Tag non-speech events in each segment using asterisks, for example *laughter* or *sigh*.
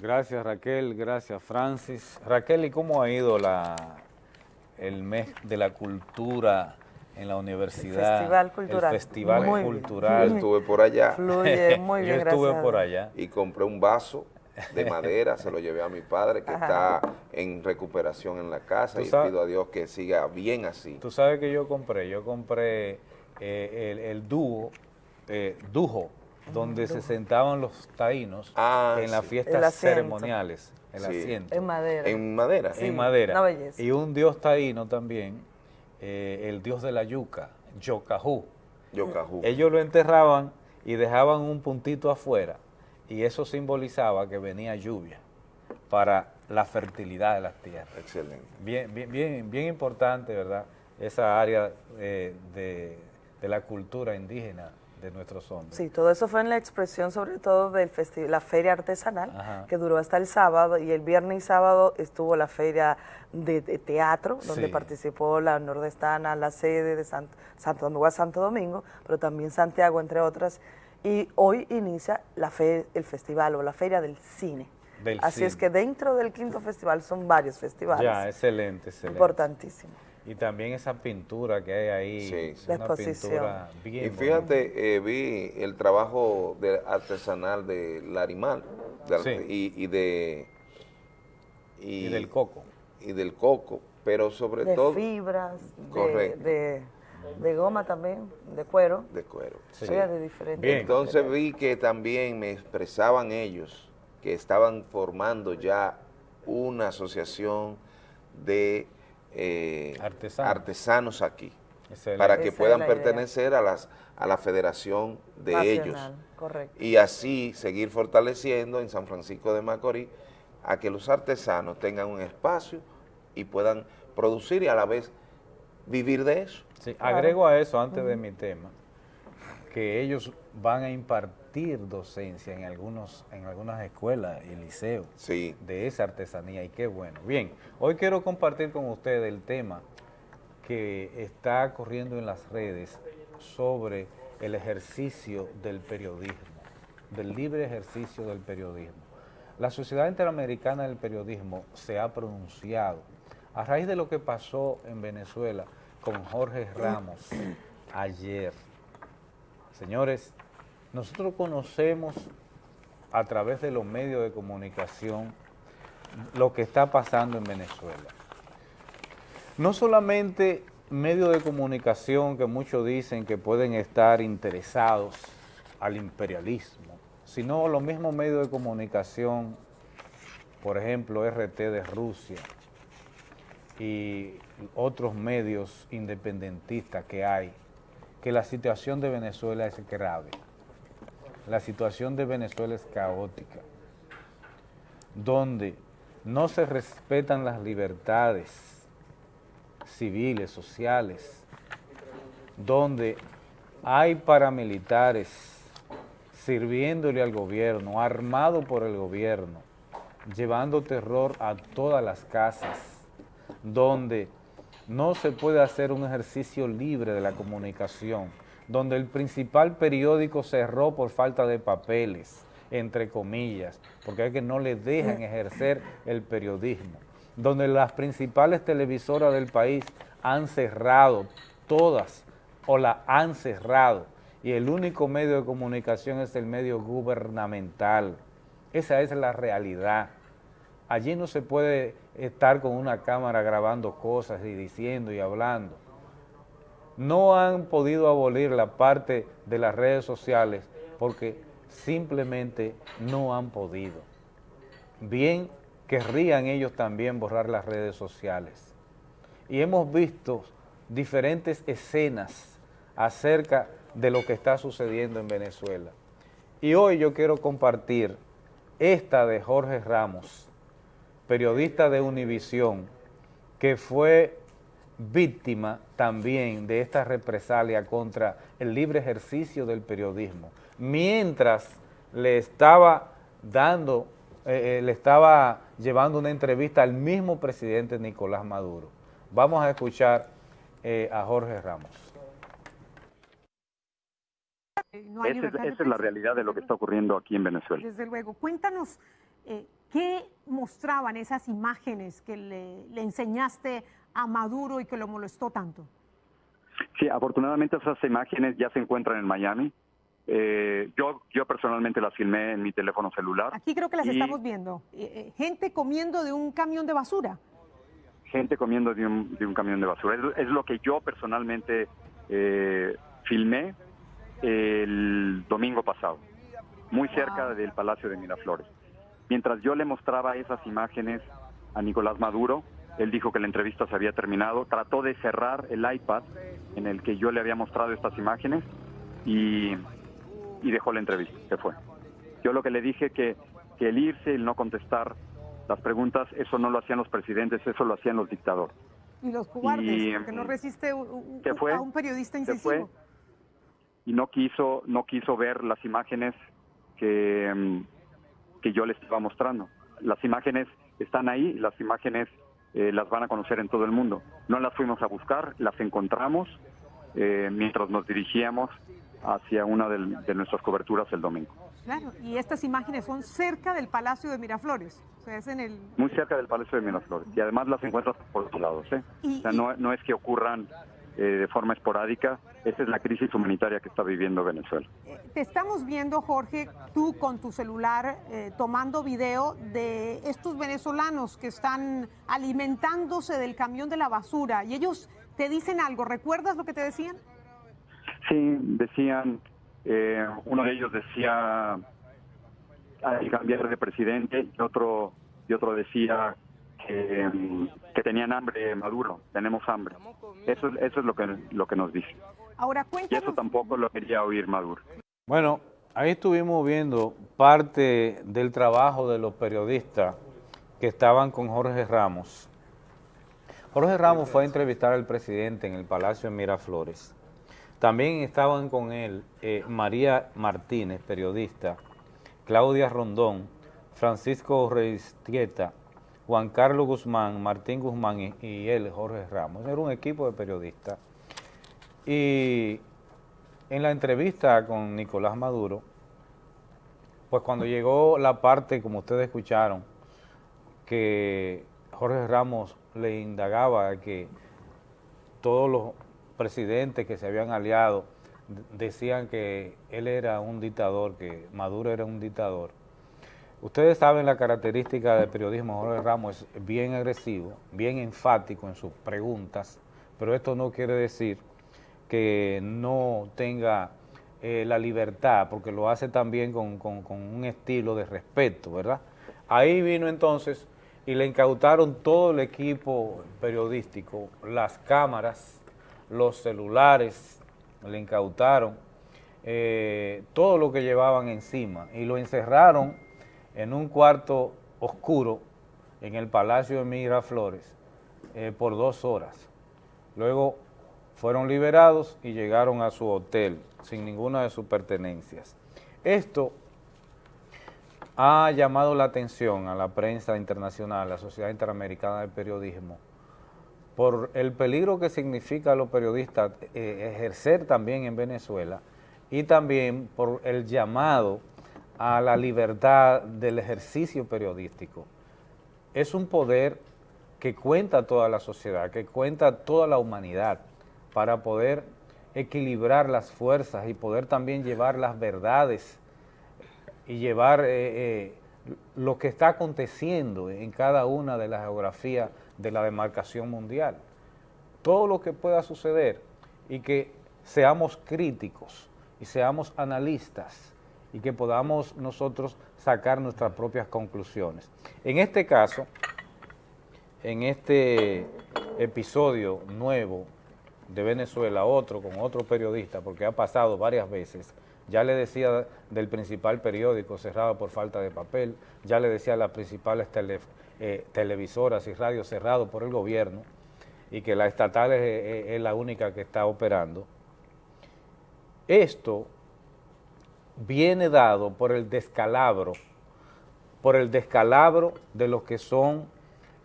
Gracias Raquel, gracias Francis. Raquel, ¿y cómo ha ido la, el mes de la cultura en la universidad? El Festival Cultural. El Festival Muy Cultural. Yo estuve por allá Fluye *laughs* muy bien, Yo estuve gracias. por allá. y compré un vaso de madera, se lo llevé a mi padre que está en recuperación en la casa y sabes- pido a Dios que siga bien así. Tú sabes que yo compré, yo compré eh, el, el dúo, eh, dujo, donde se sentaban los taínos Ah, en las sí. fiestas ceremoniales, el Sí. asiento. En madera. En madera. Sí. en madera. una belleza. Y un dios taíno también, eh, el dios de la yuca, Yocajú. Yocajú. Ellos lo enterraban y dejaban un puntito afuera y eso simbolizaba que venía lluvia para la fertilidad de las tierras. Excelente. Bien, bien, bien, bien importante, ¿verdad? Esa área eh, de, de la cultura indígena de nuestros hombres. Sí, todo eso fue en la expresión sobre todo de la feria artesanal, Ajá. que duró hasta el sábado, y el viernes y sábado estuvo la feria de, de teatro, donde Sí. participó la nordestana, la sede de Sant- Santo Domingo a Santo Domingo, pero también Santiago, entre otras, y hoy inicia la fe- el festival o la feria del cine. Del Así es que dentro del quinto festival son varios festivales. Ya, excelente, excelente. Importantísimo. Y también esa pintura que hay ahí, Sí, sí. La exposición. pintura bien Y fíjate, eh, vi el trabajo de artesanal de Larimar de- Sí. y, y de... y del coco. Y del coco, pero sobre De todo fibras, de, Correcto. de, de goma también, de cuero. de cuero. Sí. Sí, de diferentes. Bien. Entonces vi que también me expresaban ellos que estaban formando ya una asociación de eh, Artesanos. artesanos aquí, Excelente. para que Esa puedan idea. pertenecer a, las, a la federación de Nacional, ellos. Correcto. Y así seguir fortaleciendo en San Francisco de Macorís a que los artesanos tengan un espacio y puedan producir y a la vez vivir de eso. Sí, agrego a eso antes de mi tema, que ellos van a impartir docencia en algunos en algunas escuelas y liceos Sí, de esa artesanía y qué bueno. Bien, hoy quiero compartir con ustedes el tema que está corriendo en las redes sobre el ejercicio del periodismo, del libre ejercicio del periodismo. La Sociedad Interamericana del Periodismo se ha pronunciado a raíz de lo que pasó en Venezuela con Jorge Ramos *clears throat* ayer. Señores, nosotros conocemos a través de los medios de comunicación lo que está pasando en Venezuela. No solamente medios de comunicación que muchos dicen que pueden estar interesados al imperialismo, sino los mismos medios de comunicación, por ejemplo, RT de Rusia y otros medios independentistas que hay, que la situación de Venezuela es grave. La situación de Venezuela es caótica, donde no se respetan las libertades civiles, sociales, donde hay paramilitares sirviéndole al gobierno, armado por el gobierno, llevando terror a todas las casas, donde no se puede hacer un ejercicio libre de la comunicación, donde el principal periódico cerró por falta de papeles, entre comillas, porque es que no le dejan ejercer el periodismo, donde las principales televisoras del país han cerrado, todas, o la han cerrado, y el único medio de comunicación es el medio gubernamental. Esa es la realidad. Allí no se puede estar con una cámara grabando cosas y diciendo y hablando. No han podido abolir la parte de las redes sociales porque simplemente no han podido. Bien querrían ellos también borrar las redes sociales. Y hemos visto diferentes escenas acerca de lo que está sucediendo en Venezuela. Y hoy yo quiero compartir esta de Jorge Ramos, periodista de Univisión, que fue víctima también de esta represalia contra el libre ejercicio del periodismo, mientras le estaba dando, eh, eh, le estaba llevando una entrevista al mismo presidente Nicolás Maduro. Vamos a escuchar eh, a Jorge Ramos. No hay Esa es, esa la realidad de lo que está ocurriendo aquí en Venezuela. Desde luego. Cuéntanos, eh, ¿Qué mostraban esas imágenes que le, enseñaste a Maduro y que lo molestó tanto? Sí, afortunadamente esas imágenes ya se encuentran en Miami. Eh, yo, yo personalmente las filmé en mi teléfono celular. Aquí creo que las estamos viendo. Eh, eh, gente comiendo de un camión de basura. Gente comiendo de un, de un camión de basura. Es, lo que yo personalmente filmé el domingo pasado, muy cerca del Palacio de Miraflores. Mientras yo le mostraba esas imágenes a Nicolás Maduro, él dijo que la entrevista se había terminado, trató de cerrar el iPad en el que yo le había mostrado estas imágenes y, dejó la entrevista, se fue. Yo lo que le dije que, que el irse, el no contestar las preguntas, eso no lo hacían los presidentes, eso lo hacían los dictadores. Y los cobardes, porque no resiste un, a un periodista incisivo. Se fue y no quiso, no quiso ver las imágenes que, mm, que yo le estaba mostrando. Las imágenes están ahí, las imágenes eh, las van a conocer en todo el mundo. No las fuimos a buscar, las encontramos eh, mientras nos dirigíamos hacia una de, nuestras coberturas el domingo. Claro, y estas imágenes son cerca del Palacio de Miraflores. en el... Muy cerca del Palacio de Miraflores. Y además las encuentras por todos lados. ¿eh? o sea, no, no es que ocurran eh, de forma esporádica. Esa es la crisis humanitaria que está viviendo Venezuela. Eh, te estamos viendo, Jorge, tú con tu celular eh, tomando video de estos venezolanos que están alimentándose del camión de la basura y ellos te dicen algo. ¿Recuerdas lo que te decían? Sí, decían, uno de ellos decía hay cambiar de presidente y otro, y otro decía que, tenían hambre Maduro, tenemos hambre. Eso, eso es lo que, lo que nos dice. Ahora, Y eso tampoco lo quería oír Maduro. Bueno, ahí estuvimos viendo parte del trabajo de los periodistas que estaban con Jorge Ramos. Jorge Ramos fue a entrevistar al presidente en el Palacio de Miraflores. También estaban con él eh, María Martínez, periodista, Claudia Rondón, Francisco Reistieta, Juan Carlos Guzmán, Martín Guzmán y, él, Jorge Ramos. Era un equipo de periodistas. Y en la entrevista con Nicolás Maduro, pues cuando llegó la parte, como ustedes escucharon, que Jorge Ramos le indagaba que todos los presidentes que se habían aliado decían que él era un dictador, que Maduro era un dictador. Ustedes saben la característica del periodismo, Jorge Ramos es bien agresivo, bien enfático en sus preguntas, pero esto no quiere decir que no tenga eh, la libertad, porque lo hace también con, un estilo de respeto, ¿verdad? Ahí vino entonces y le incautaron todo el equipo periodístico, las cámaras, los celulares, le incautaron eh, todo lo que llevaban encima y lo encerraron en un cuarto oscuro en el Palacio de Miraflores eh, por dos horas. Luego fueron liberados y llegaron a su hotel sin ninguna de sus pertenencias. Esto ha llamado la atención a la prensa internacional, a la Sociedad Interamericana de Periodismo, por el peligro que significa a los periodistas eh, ejercer también en Venezuela y también por el llamado a la libertad del ejercicio periodístico. Es un poder que cuenta toda la sociedad, que cuenta toda la humanidad para poder equilibrar las fuerzas y poder también llevar las verdades y llevar eh, eh, lo que está aconteciendo en cada una de las geografías de la demarcación mundial. Todo lo que pueda suceder y que seamos críticos y seamos analistas y que podamos nosotros sacar nuestras propias conclusiones. En este caso, en este episodio nuevo de Venezuela, otro con otro periodista, porque ha pasado varias veces, ya le decía del principal periódico cerrado por falta de papel, ya le decía a las principales eh, televisoras y radios cerrados por el gobierno, y que la estatal es la única que está operando. Esto viene dado por el descalabro, por el descalabro de lo que son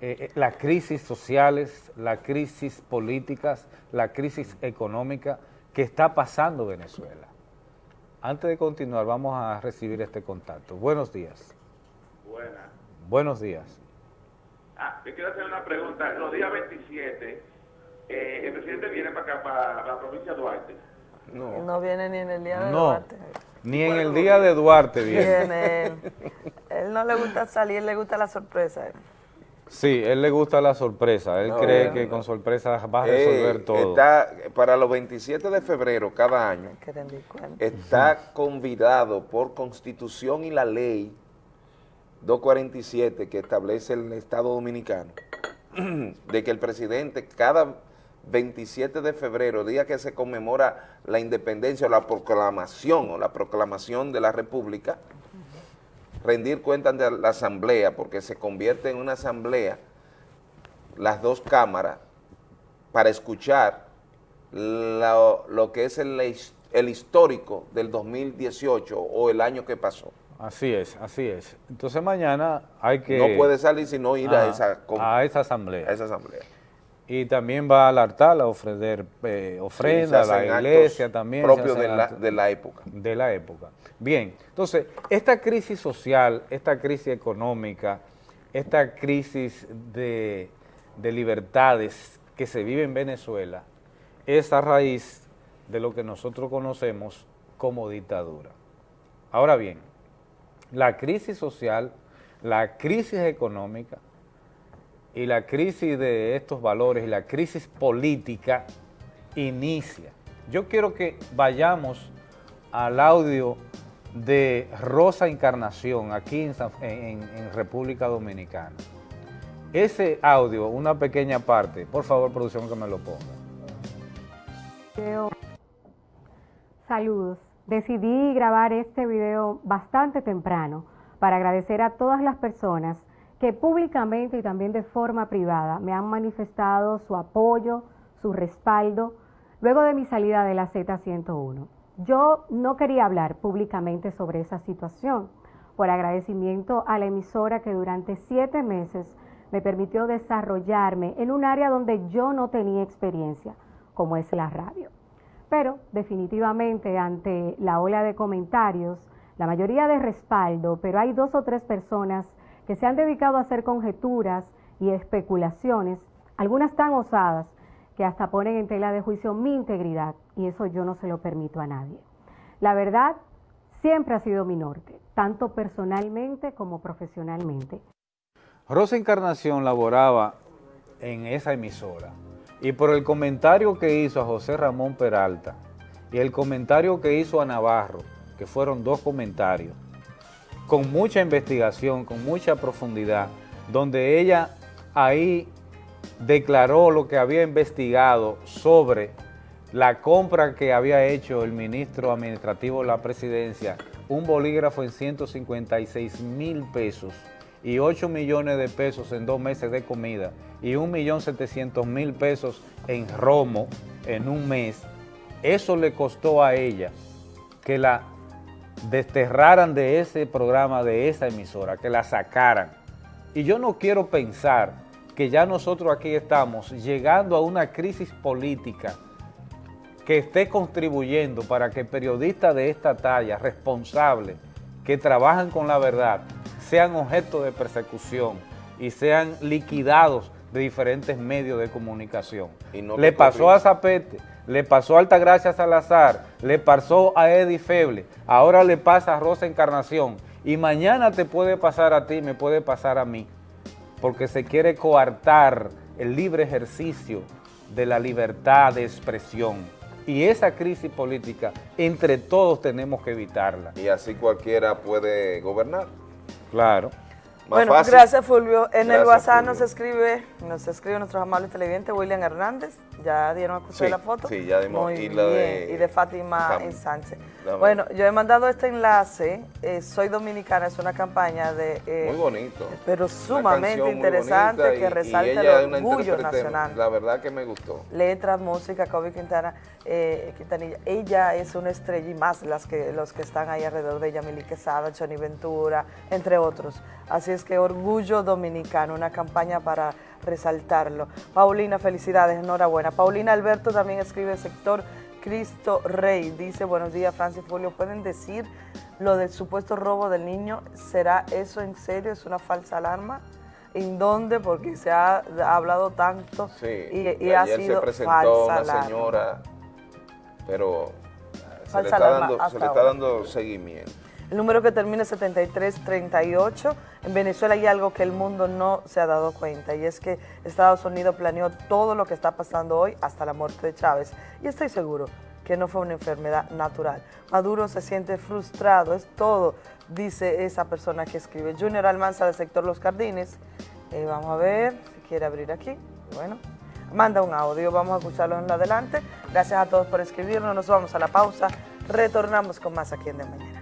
eh, eh, las crisis sociales, las crisis políticas, la crisis económica que está pasando Venezuela. Antes de continuar, vamos a recibir este contacto. Buenos días. Buenas. Buenos días. Ah, yo quiero hacer una pregunta. Los días 27, eh, el presidente viene para acá, para la provincia de Duarte. No. No viene ni en el día de No, Duarte. Ni en el día de Duarte viene. Viene él. No le gusta salir, le gusta la sorpresa. Sí, él le gusta la sorpresa. Él No, cree no, que no. con sorpresa va a Eh, resolver todo. Está, para los 27 de febrero cada año, está convidado por constitución y la ley 247 que establece el Estado Dominicano, *clears throat* de que el presidente cada 27 de febrero, día que se conmemora la independencia o la proclamación o la proclamación de la República, rendir cuentas de la asamblea, porque se convierte en una asamblea las dos cámaras para escuchar lo, lo que es el, his- el histórico del 2018 o el año que pasó. Así es, así es. Entonces mañana hay que... No puede salir sino ir a esa, a esa asamblea. a esa asamblea. Y también va al altar a ofrecer eh, Sí, ofrenda se a la iglesia también. hacen de la, de la época. de la época. Bien, entonces, esta crisis social, esta crisis económica, esta crisis de, de libertades que se vive en Venezuela, es a raíz de lo que nosotros conocemos como dictadura. Ahora bien, la crisis social, la crisis económica y la crisis de estos valores y la crisis política inicia. Yo quiero que vayamos al audio de Rosa Encarnación aquí en, en- en República Dominicana. Ese audio, una pequeña parte, por favor, producción, que me lo ponga. Saludos. Decidí grabar este video bastante temprano para agradecer a todas las personas que públicamente y también de forma privada me han manifestado su apoyo, su respaldo, luego de mi salida de la Z101. Yo no quería hablar públicamente sobre esa situación, por agradecimiento a la emisora que durante siete meses me permitió desarrollarme en un área donde yo no tenía experiencia, como es la radio. Pero definitivamente ante la ola de comentarios, la mayoría de respaldo, pero hay dos o tres personas que se han dedicado a hacer conjeturas y especulaciones, algunas tan osadas que hasta ponen en tela de juicio mi integridad y eso yo no se lo permito a nadie. La verdad siempre ha sido mi norte, tanto personalmente como profesionalmente. Rosa Encarnación laboraba en esa emisora y por el comentario que hizo a José Ramón Peralta y el comentario que hizo a Navarro, que fueron dos comentarios, con mucha investigación, con mucha profundidad, donde ella ahí declaró lo que había investigado sobre la compra que había hecho el ministro administrativo de la presidencia, un bolígrafo en 156 mil pesos y 8 millones de pesos en dos meses de comida y 1.700.000 pesos en romo en un mes, eso le costó a ella que la desterraran de ese programa, de esa emisora, que la sacaran. Y yo no quiero pensar que ya nosotros aquí estamos llegando a una crisis política que esté contribuyendo para que periodistas de esta talla, responsables, que trabajan con la verdad, sean objeto de persecución y sean liquidados de diferentes medios de comunicación. Y no le pasó a. Zapete, le pasó a Altagracia Salazar, le pasó a Eddie Feble, ahora le pasa a Rosa Encarnación y mañana te puede pasar a ti, me puede pasar a mí, porque se quiere coartar el libre ejercicio de la libertad de expresión. Y esa crisis política, entre todos tenemos que evitarla. Y así cualquiera puede gobernar. Claro. Más bueno, fácil. gracias Fulvio. En el WhatsApp Fulvio. nos escribe, nos escribe nuestro amable televidente William Hernández. Ya dieron a escuchar Sí, la foto. sí, ya dimos. Muy Y bien. de- y de Fátima en Sánchez. Bueno, yo he mandado este enlace. eh, Soy dominicana, es una campaña de. eh, Muy bonito. Pero sumamente interesante que resalta el orgullo nacional. La verdad que me gustó. letras, música, Kobe Quintana, eh, Quintanilla. Ella es una estrella y más las que, los que están ahí alrededor de ella, Mili Quesada, Johnny Ventura, entre otros. Así es que Orgullo Dominicano, una campaña para resaltarlo. Paulina, felicidades, enhorabuena. Paulina Alberto también escribe sector Cristo Rey. Dice, buenos días, Francis Folio. ¿Pueden decir lo del supuesto robo del niño, ¿será eso en serio? ¿Es una falsa alarma? ¿En dónde? Porque se ha, ha hablado tanto Sí, y, y ha sido se presentó falsa una alarma. señora, pero eh, se Falsa le está alarma dando, se le está dando seguimiento. El número que termina es 7338. En Venezuela hay algo que el mundo no se ha dado cuenta y es que Estados Unidos planeó todo lo que está pasando hoy hasta la muerte de Chávez. Y estoy seguro que no fue una enfermedad natural. Maduro se siente frustrado, es todo, dice esa persona que escribe. Junior Almanza del sector Los Jardines. Eh, vamos a ver si quiere abrir aquí. Bueno, manda un audio, vamos a escucharlo en adelante. Gracias a todos por escribirnos, nos vamos a la pausa. Retornamos con más aquí en De Mañana.